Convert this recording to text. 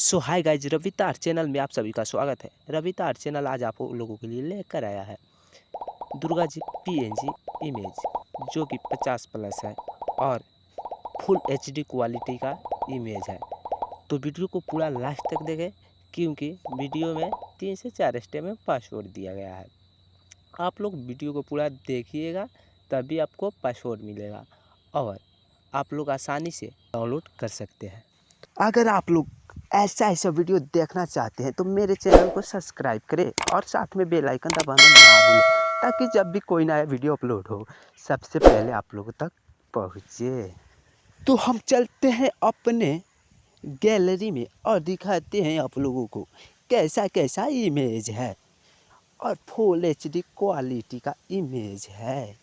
So hi guys Ravita art channel में आप सभी का स्वागत है। रविता चैनल आज आप लोगों के लिए लेकर आया है दुर्गा जी पीएनजी इमेज जो कि 50 प्लस है और फुल एचडी क्वालिटी का इमेज है। तो वीडियो को पूरा लास्ट तक देखें, क्योंकि वीडियो में तीन से चार स्टेप में पासवर्ड दिया गया है। आप लोग वीडियो को पूरा देखिएगा, तभी आपको पासवर्ड मिलेगा और आप लोग आसानी से डाउनलोड कर सकते हैं। अगर आप लोग ऐसा ऐसा वीडियो देखना चाहते हैं तो मेरे चैनल को सब्सक्राइब करें और साथ में बेल आइकन दबाना ना भूलें, ताकि जब भी कोई नया वीडियो अपलोड हो, सबसे पहले आप लोगों तक पहुँचे। तो हम चलते हैं अपने गैलरी में और दिखाते हैं आप लोगों को कैसा कैसा इमेज है और फुल एचडी क्वालिटी का इमेज है।